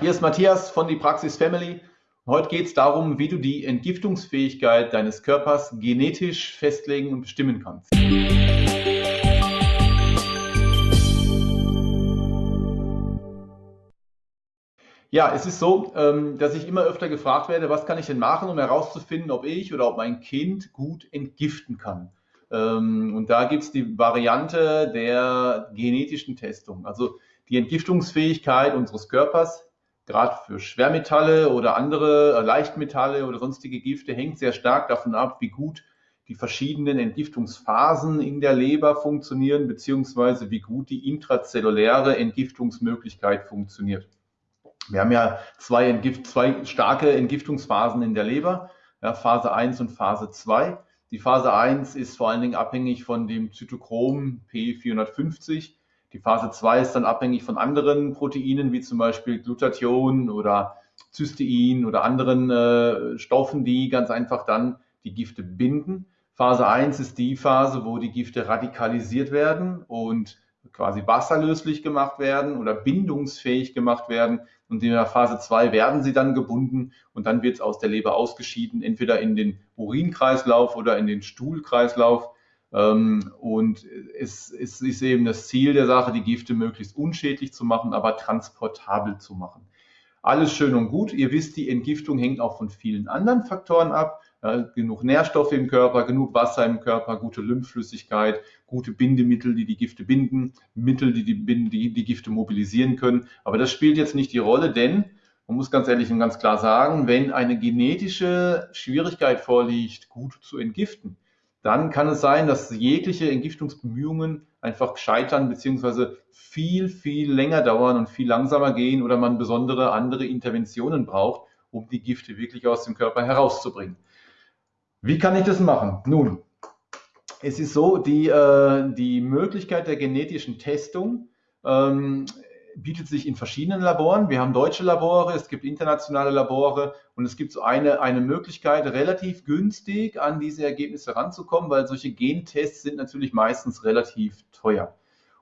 Hier ist Matthias von die Praxis Family. Heute geht es darum, wie du die Entgiftungsfähigkeit deines Körpers genetisch festlegen und bestimmen kannst. Ja, es ist so, ähm, dass ich immer öfter gefragt werde, was kann ich denn machen, um herauszufinden, ob ich oder ob mein Kind gut entgiften kann. Ähm, und da gibt es die Variante der genetischen Testung. Also die Entgiftungsfähigkeit unseres Körpers gerade für Schwermetalle oder andere äh, Leichtmetalle oder sonstige Gifte hängt sehr stark davon ab, wie gut die verschiedenen Entgiftungsphasen in der Leber funktionieren, beziehungsweise wie gut die intrazelluläre Entgiftungsmöglichkeit funktioniert. Wir haben ja zwei, Entgift, zwei starke Entgiftungsphasen in der Leber, ja, Phase 1 und Phase 2. Die Phase 1 ist vor allen Dingen abhängig von dem Zytochrom P450 die Phase 2 ist dann abhängig von anderen Proteinen, wie zum Beispiel Glutathion oder Cystein oder anderen äh, Stoffen, die ganz einfach dann die Gifte binden. Phase 1 ist die Phase, wo die Gifte radikalisiert werden und quasi wasserlöslich gemacht werden oder bindungsfähig gemacht werden. Und in der Phase 2 werden sie dann gebunden und dann wird es aus der Leber ausgeschieden, entweder in den Urinkreislauf oder in den Stuhlkreislauf. Ähm, und es, ist eben das Ziel der Sache, die Gifte möglichst unschädlich zu machen, aber transportabel zu machen. Alles schön und gut. Ihr wisst, die Entgiftung hängt auch von vielen anderen Faktoren ab. Genug Nährstoffe im Körper, genug Wasser im Körper, gute Lymphflüssigkeit, gute Bindemittel, die die Gifte binden, Mittel, die die, die die Gifte mobilisieren können. Aber das spielt jetzt nicht die Rolle, denn man muss ganz ehrlich und ganz klar sagen, wenn eine genetische Schwierigkeit vorliegt, gut zu entgiften, dann kann es sein, dass jegliche Entgiftungsbemühungen einfach scheitern beziehungsweise viel, viel länger dauern und viel langsamer gehen oder man besondere andere Interventionen braucht, um die Gifte wirklich aus dem Körper herauszubringen. Wie kann ich das machen? Nun, es ist so, die, äh, die Möglichkeit der genetischen Testung ähm, bietet sich in verschiedenen Laboren. Wir haben deutsche Labore, es gibt internationale Labore und es gibt so eine, eine Möglichkeit, relativ günstig an diese Ergebnisse ranzukommen, weil solche Gentests sind natürlich meistens relativ teuer.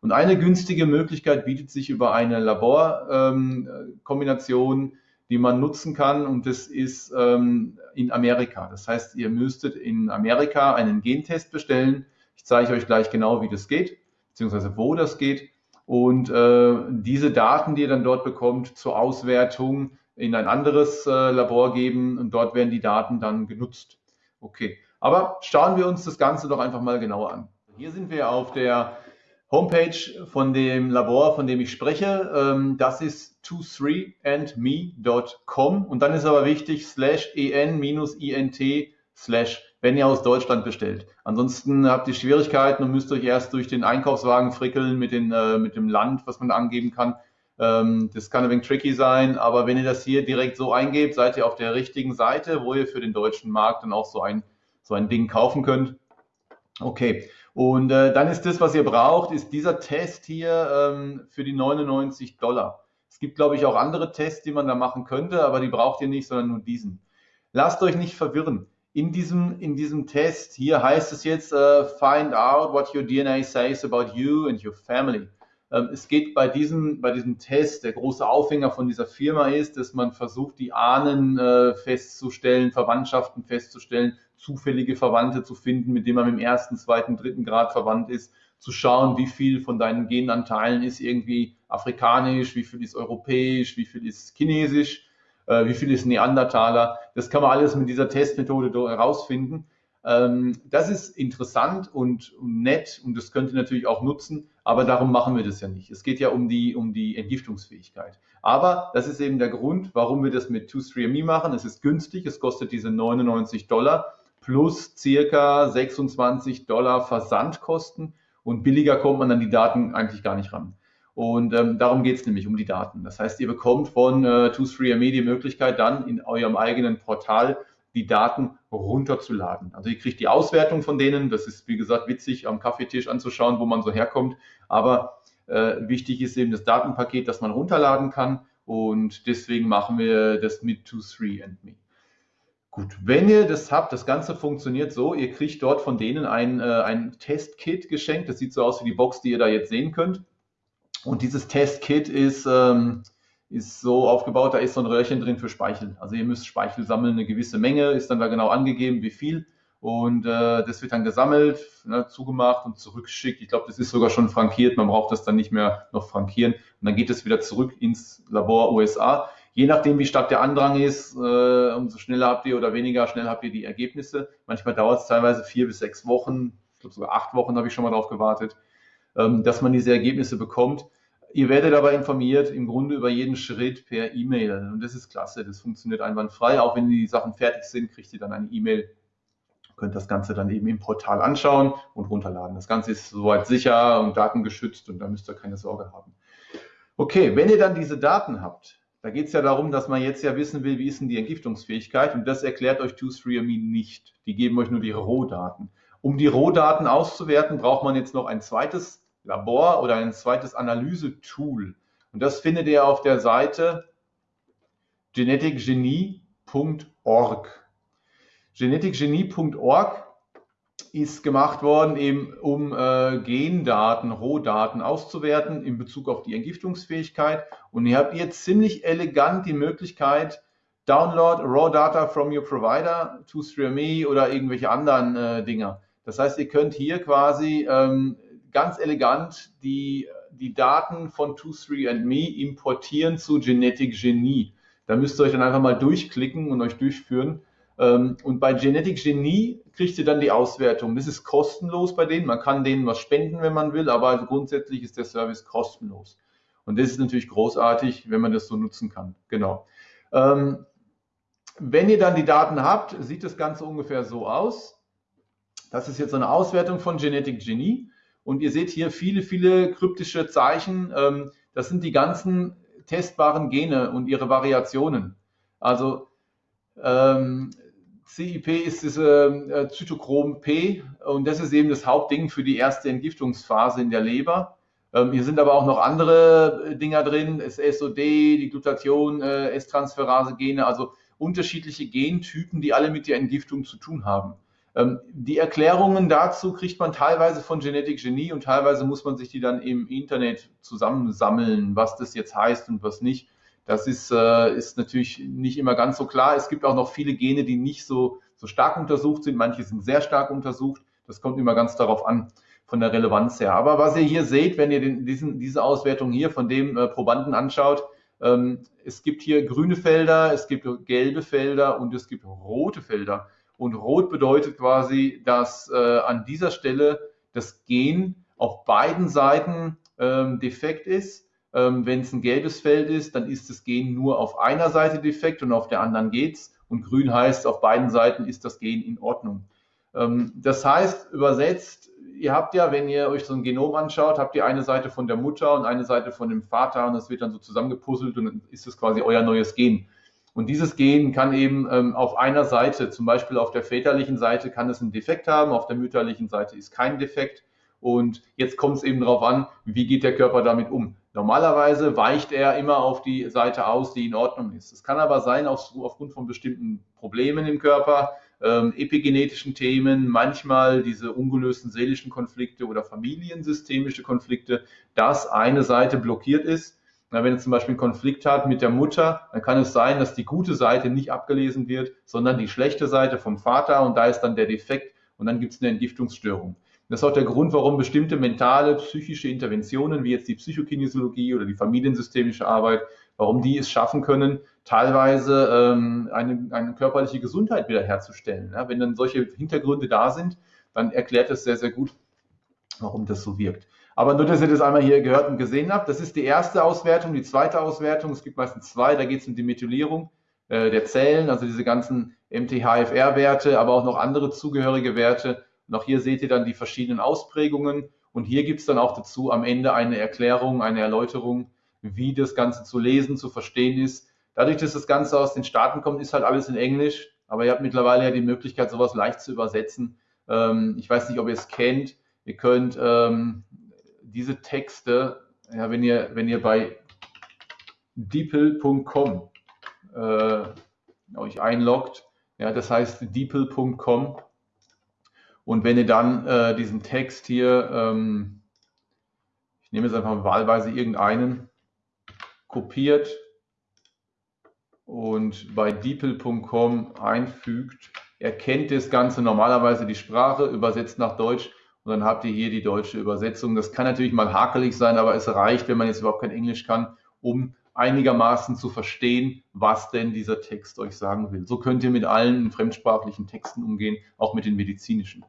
Und eine günstige Möglichkeit bietet sich über eine Laborkombination, ähm, die man nutzen kann und das ist ähm, in Amerika. Das heißt, ihr müsstet in Amerika einen Gentest bestellen. Ich zeige euch gleich genau, wie das geht, beziehungsweise wo das geht und äh, diese Daten, die ihr dann dort bekommt, zur Auswertung in ein anderes äh, Labor geben und dort werden die Daten dann genutzt. Okay, aber schauen wir uns das Ganze doch einfach mal genauer an. Hier sind wir auf der Homepage von dem Labor, von dem ich spreche. Ähm, das ist 23andme.com und dann ist aber wichtig slash en-int slash wenn ihr aus Deutschland bestellt. Ansonsten habt ihr Schwierigkeiten und müsst euch erst durch den Einkaufswagen frickeln mit, den, äh, mit dem Land, was man angeben kann. Ähm, das kann ein wenig tricky sein, aber wenn ihr das hier direkt so eingebt, seid ihr auf der richtigen Seite, wo ihr für den deutschen Markt dann auch so ein, so ein Ding kaufen könnt. Okay, und äh, dann ist das, was ihr braucht, ist dieser Test hier ähm, für die 99 Dollar. Es gibt, glaube ich, auch andere Tests, die man da machen könnte, aber die braucht ihr nicht, sondern nur diesen. Lasst euch nicht verwirren in diesem, in diesem Test hier heißt es jetzt, uh, find out what your DNA says about you and your family. Ähm, es geht bei diesem, bei diesem Test, der große Aufhänger von dieser Firma ist, dass man versucht, die Ahnen äh, festzustellen, Verwandtschaften festzustellen, zufällige Verwandte zu finden, mit denen man im ersten, zweiten, dritten Grad verwandt ist, zu schauen, wie viel von deinen Genanteilen ist irgendwie afrikanisch, wie viel ist europäisch, wie viel ist chinesisch wie viel ist Neandertaler. Das kann man alles mit dieser Testmethode herausfinden. Ähm, das ist interessant und nett und das könnt ihr natürlich auch nutzen, aber darum machen wir das ja nicht. Es geht ja um die, um die Entgiftungsfähigkeit. Aber das ist eben der Grund, warum wir das mit 23andMe machen. Es ist günstig, es kostet diese 99 Dollar plus circa 26 Dollar Versandkosten und billiger kommt man an die Daten eigentlich gar nicht ran. Und ähm, darum geht es nämlich um die Daten. Das heißt, ihr bekommt von äh, 23andMe die Möglichkeit, dann in eurem eigenen Portal die Daten runterzuladen. Also ihr kriegt die Auswertung von denen. Das ist, wie gesagt, witzig am Kaffeetisch anzuschauen, wo man so herkommt. Aber äh, wichtig ist eben das Datenpaket, das man runterladen kann. Und deswegen machen wir das mit 23andMe. Gut, wenn ihr das habt, das Ganze funktioniert so, ihr kriegt dort von denen ein, äh, ein Testkit geschenkt. Das sieht so aus wie die Box, die ihr da jetzt sehen könnt. Und dieses Testkit ist, ähm, ist so aufgebaut, da ist so ein Röhrchen drin für Speichel. Also ihr müsst Speichel sammeln, eine gewisse Menge, ist dann da genau angegeben, wie viel. Und äh, das wird dann gesammelt, ne, zugemacht und zurückgeschickt. Ich glaube, das ist sogar schon frankiert. Man braucht das dann nicht mehr noch frankieren. Und dann geht es wieder zurück ins Labor USA. Je nachdem, wie stark der Andrang ist, äh, umso schneller habt ihr oder weniger schnell habt ihr die Ergebnisse. Manchmal dauert es teilweise vier bis sechs Wochen. Ich glaube, sogar acht Wochen habe ich schon mal darauf gewartet, ähm, dass man diese Ergebnisse bekommt. Ihr werdet aber informiert im Grunde über jeden Schritt per E-Mail. Und das ist klasse. Das funktioniert einwandfrei. Auch wenn die Sachen fertig sind, kriegt ihr dann eine E-Mail könnt das Ganze dann eben im Portal anschauen und runterladen. Das Ganze ist soweit sicher und datengeschützt und da müsst ihr keine Sorge haben. Okay, wenn ihr dann diese Daten habt, da geht es ja darum, dass man jetzt ja wissen will, wie ist denn die Entgiftungsfähigkeit und das erklärt euch 23andMe nicht. Die geben euch nur die Rohdaten. Um die Rohdaten auszuwerten, braucht man jetzt noch ein zweites Labor oder ein zweites Analysetool. Und das findet ihr auf der Seite geneticgenie.org geneticgenie.org ist gemacht worden, eben um äh, Gendaten, Rohdaten auszuwerten in Bezug auf die Entgiftungsfähigkeit. Und ihr habt jetzt ziemlich elegant die Möglichkeit, Download Raw Data from your provider to 3 oder irgendwelche anderen äh, Dinger. Das heißt, ihr könnt hier quasi ähm, ganz elegant die, die Daten von 23andMe importieren zu Genetic Genie. Da müsst ihr euch dann einfach mal durchklicken und euch durchführen. Ähm, und bei Genetic Genie kriegt ihr dann die Auswertung. Das ist kostenlos bei denen. Man kann denen was spenden, wenn man will, aber grundsätzlich ist der Service kostenlos. Und das ist natürlich großartig, wenn man das so nutzen kann. Genau. Ähm, wenn ihr dann die Daten habt, sieht das Ganze ungefähr so aus. Das ist jetzt eine Auswertung von Genetic Genie. Und ihr seht hier viele, viele kryptische Zeichen. Ähm, das sind die ganzen testbaren Gene und ihre Variationen. Also CIP ist diese äh, Zytochrom P und das ist eben das Hauptding für die erste Entgiftungsphase in der Leber. Ähm, hier sind aber auch noch andere äh, Dinger drin, das SOD, die Glutation, äh, S-Transferase-Gene, also unterschiedliche Gentypen, die alle mit der Entgiftung zu tun haben. Ähm, die Erklärungen dazu kriegt man teilweise von Genetic Genie und teilweise muss man sich die dann im Internet zusammensammeln, was das jetzt heißt und was nicht. Das ist, äh, ist natürlich nicht immer ganz so klar. Es gibt auch noch viele Gene, die nicht so, so stark untersucht sind. Manche sind sehr stark untersucht. Das kommt immer ganz darauf an, von der Relevanz her. Aber was ihr hier seht, wenn ihr den, diesen, diese Auswertung hier von dem äh, Probanden anschaut, ähm, es gibt hier grüne Felder, es gibt gelbe Felder und es gibt rote Felder. Und rot bedeutet quasi, dass äh, an dieser Stelle das Gen auf beiden Seiten ähm, defekt ist ähm, Wenn es ein gelbes Feld ist, dann ist das Gen nur auf einer Seite defekt und auf der anderen geht's. Und grün heißt, auf beiden Seiten ist das Gen in Ordnung. Ähm, das heißt, übersetzt, ihr habt ja, wenn ihr euch so ein Genom anschaut, habt ihr eine Seite von der Mutter und eine Seite von dem Vater und das wird dann so zusammengepuzzelt und dann ist es quasi euer neues Gen. Und dieses Gen kann eben ähm, auf einer Seite, zum Beispiel auf der väterlichen Seite, kann es einen Defekt haben, auf der mütterlichen Seite ist kein Defekt. Und jetzt kommt es eben darauf an, wie geht der Körper damit um. Normalerweise weicht er immer auf die Seite aus, die in Ordnung ist. Es kann aber sein, auf, aufgrund von bestimmten Problemen im Körper, ähm, epigenetischen Themen, manchmal diese ungelösten seelischen Konflikte oder familiensystemische Konflikte, dass eine Seite blockiert ist. Na, wenn er zum Beispiel einen Konflikt hat mit der Mutter, dann kann es sein, dass die gute Seite nicht abgelesen wird, sondern die schlechte Seite vom Vater und da ist dann der Defekt und dann gibt es eine Entgiftungsstörung. Das ist auch der Grund, warum bestimmte mentale, psychische Interventionen, wie jetzt die Psychokinesiologie oder die familiensystemische Arbeit, warum die es schaffen können, teilweise ähm, eine, eine körperliche Gesundheit wiederherzustellen. Ja, wenn dann solche Hintergründe da sind, dann erklärt es sehr, sehr gut, warum das so wirkt. Aber nur, dass ihr das einmal hier gehört und gesehen habt, das ist die erste Auswertung. Die zweite Auswertung, es gibt meistens zwei, da geht es um die Methylierung äh, der Zellen, also diese ganzen MTHFR-Werte, aber auch noch andere zugehörige Werte und auch hier seht ihr dann die verschiedenen Ausprägungen. Und hier gibt es dann auch dazu am Ende eine Erklärung, eine Erläuterung, wie das Ganze zu lesen, zu verstehen ist. Dadurch, dass das Ganze aus den Staaten kommt, ist halt alles in Englisch. Aber ihr habt mittlerweile ja die Möglichkeit, sowas leicht zu übersetzen. Ähm, ich weiß nicht, ob ihr es kennt. Ihr könnt ähm, diese Texte, ja, wenn ihr, wenn ihr bei deeple.com äh, euch einloggt, ja, das heißt deeple.com, und wenn ihr dann äh, diesen Text hier, ähm, ich nehme jetzt einfach wahlweise irgendeinen, kopiert und bei deeple.com einfügt, erkennt das Ganze normalerweise die Sprache, übersetzt nach Deutsch und dann habt ihr hier die deutsche Übersetzung. Das kann natürlich mal hakelig sein, aber es reicht, wenn man jetzt überhaupt kein Englisch kann, um einigermaßen zu verstehen, was denn dieser Text euch sagen will. So könnt ihr mit allen fremdsprachlichen Texten umgehen, auch mit den medizinischen.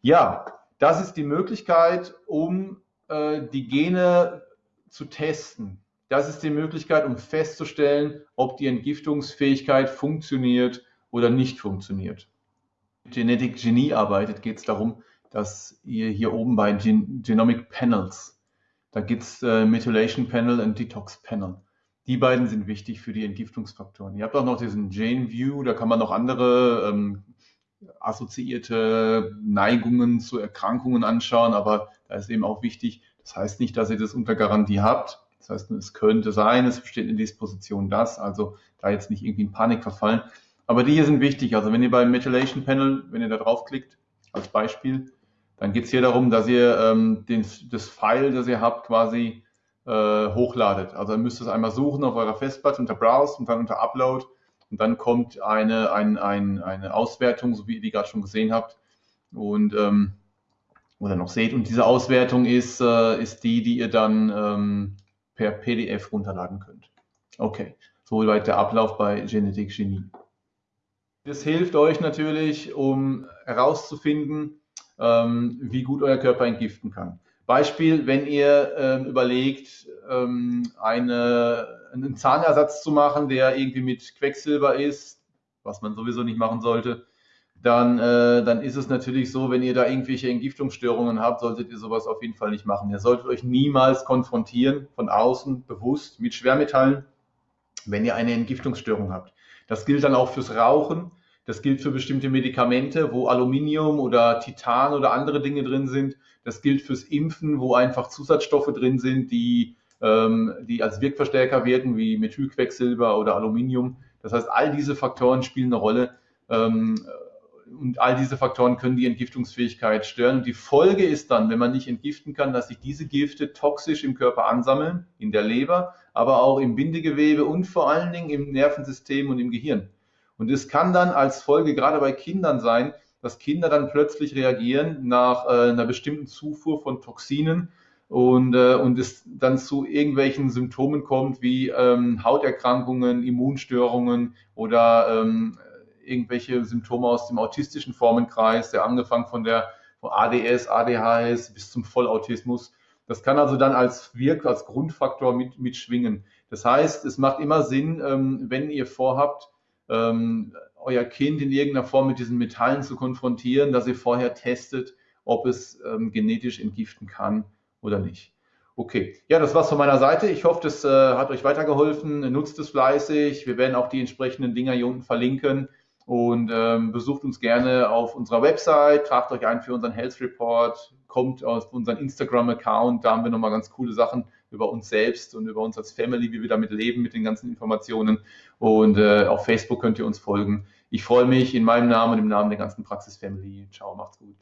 Ja, das ist die Möglichkeit, um äh, die Gene zu testen. Das ist die Möglichkeit, um festzustellen, ob die Entgiftungsfähigkeit funktioniert oder nicht funktioniert. Genetic Genie arbeitet, geht es darum, dass ihr hier oben bei Gen Genomic Panels, da gibt es äh, Methylation Panel und Detox Panel. Die beiden sind wichtig für die Entgiftungsfaktoren. Ihr habt auch noch diesen Gene View, da kann man noch andere ähm, assoziierte Neigungen zu Erkrankungen anschauen, aber da ist eben auch wichtig, das heißt nicht, dass ihr das unter Garantie habt. Das heißt, es könnte sein, es besteht in Disposition das, also da jetzt nicht irgendwie in Panik verfallen. Aber die hier sind wichtig. Also wenn ihr beim Methylation Panel, wenn ihr da draufklickt, als Beispiel, dann geht es hier darum, dass ihr ähm, den, das File, das ihr habt, quasi äh, hochladet. Also ihr müsst es einmal suchen auf eurer Festplatte unter Browse und dann unter Upload und dann kommt eine, ein, ein, eine Auswertung, so wie ihr die gerade schon gesehen habt und ähm, oder noch seht. Und diese Auswertung ist, äh, ist die, die ihr dann ähm, per PDF runterladen könnt. Okay, soweit der Ablauf bei Genetik Genie. Das hilft euch natürlich, um herauszufinden, ähm, wie gut euer Körper entgiften kann. Beispiel, wenn ihr ähm, überlegt, ähm, eine, einen Zahnersatz zu machen, der irgendwie mit Quecksilber ist, was man sowieso nicht machen sollte, dann, äh, dann ist es natürlich so, wenn ihr da irgendwelche Entgiftungsstörungen habt, solltet ihr sowas auf jeden Fall nicht machen. Ihr solltet euch niemals konfrontieren von außen bewusst mit Schwermetallen, wenn ihr eine Entgiftungsstörung habt. Das gilt dann auch fürs Rauchen. Das gilt für bestimmte Medikamente, wo Aluminium oder Titan oder andere Dinge drin sind. Das gilt fürs Impfen, wo einfach Zusatzstoffe drin sind, die, ähm, die als Wirkverstärker wirken, wie Methylquecksilber oder Aluminium. Das heißt, all diese Faktoren spielen eine Rolle. Ähm, und all diese Faktoren können die Entgiftungsfähigkeit stören. Und die Folge ist dann, wenn man nicht entgiften kann, dass sich diese Gifte toxisch im Körper ansammeln, in der Leber, aber auch im Bindegewebe und vor allen Dingen im Nervensystem und im Gehirn. Und es kann dann als Folge gerade bei Kindern sein, dass Kinder dann plötzlich reagieren nach äh, einer bestimmten Zufuhr von Toxinen und, äh, und es dann zu irgendwelchen Symptomen kommt wie ähm, Hauterkrankungen, Immunstörungen oder ähm, irgendwelche Symptome aus dem autistischen Formenkreis, der angefangen von der von ADS, ADHS bis zum Vollautismus. Das kann also dann als Wirk, als Grundfaktor mit, mitschwingen. Das heißt, es macht immer Sinn, ähm, wenn ihr vorhabt, ähm, euer Kind in irgendeiner Form mit diesen Metallen zu konfrontieren, dass ihr vorher testet, ob es ähm, genetisch entgiften kann oder nicht. Okay, ja, das war's von meiner Seite. Ich hoffe, das äh, hat euch weitergeholfen. Nutzt es fleißig. Wir werden auch die entsprechenden Dinger hier unten verlinken und ähm, besucht uns gerne auf unserer Website, tragt euch ein für unseren Health Report, kommt auf unseren Instagram-Account, da haben wir nochmal ganz coole Sachen über uns selbst und über uns als Family, wie wir damit leben mit den ganzen Informationen. Und äh, auf Facebook könnt ihr uns folgen. Ich freue mich in meinem Namen und im Namen der ganzen Praxis Family. Ciao, macht's gut.